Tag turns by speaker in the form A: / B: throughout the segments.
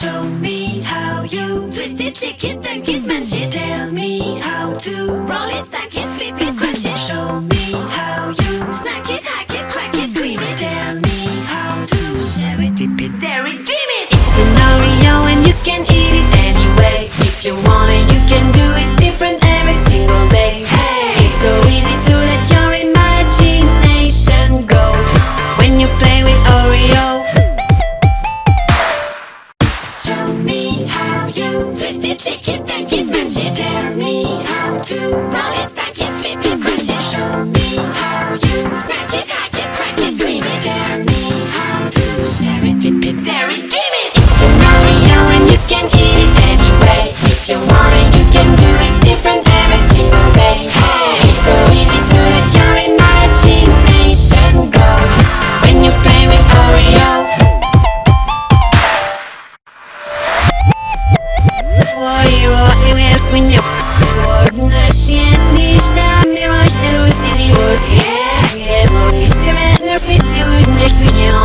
A: Show me how you twist it, tick it, and kid man. Tell me how to roll it, stack it, flip it, crunch it. Show me.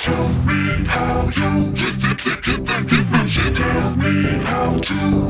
A: Tell me how you just to
B: kick it get my shit. Tell me how to.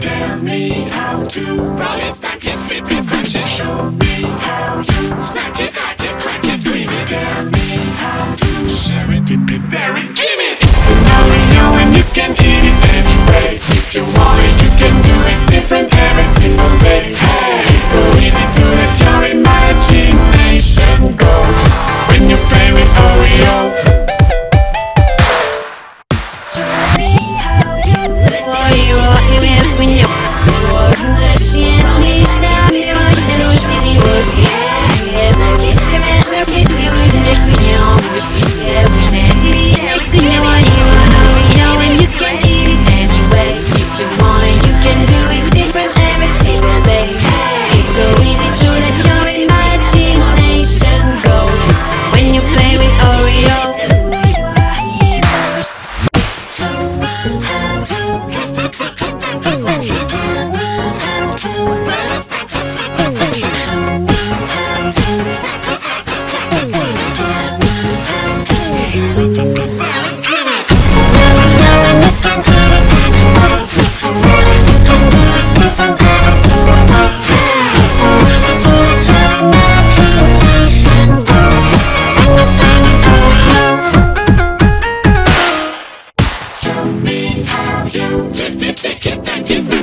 B: Tell me how to
A: roll it, stack it, flip it, crash it. Show me how you
B: stack it, hack it, crack it, dream it
A: Tell me how to share it, dip it, bear it, dream it. It's an audio and you can eat it anyway. If you want it, you can do it different every single day.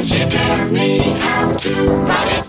A: She taught me how to ride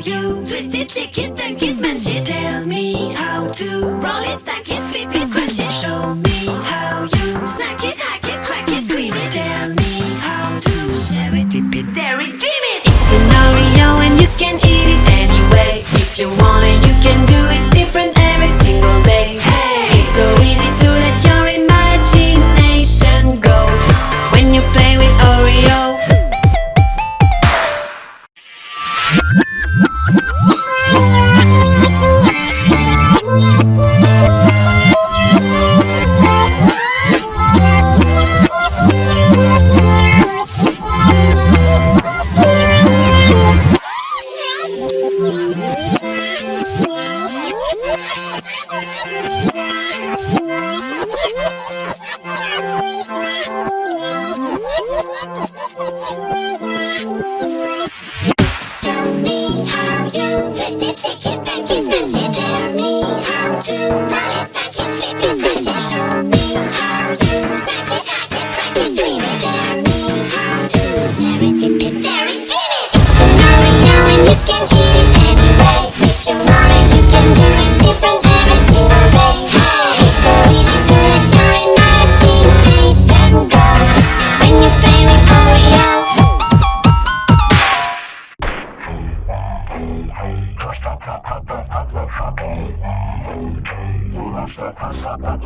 A: you. Twist it, lick it and
B: kidman shit. Tell me how to Roll it, stack it, flip it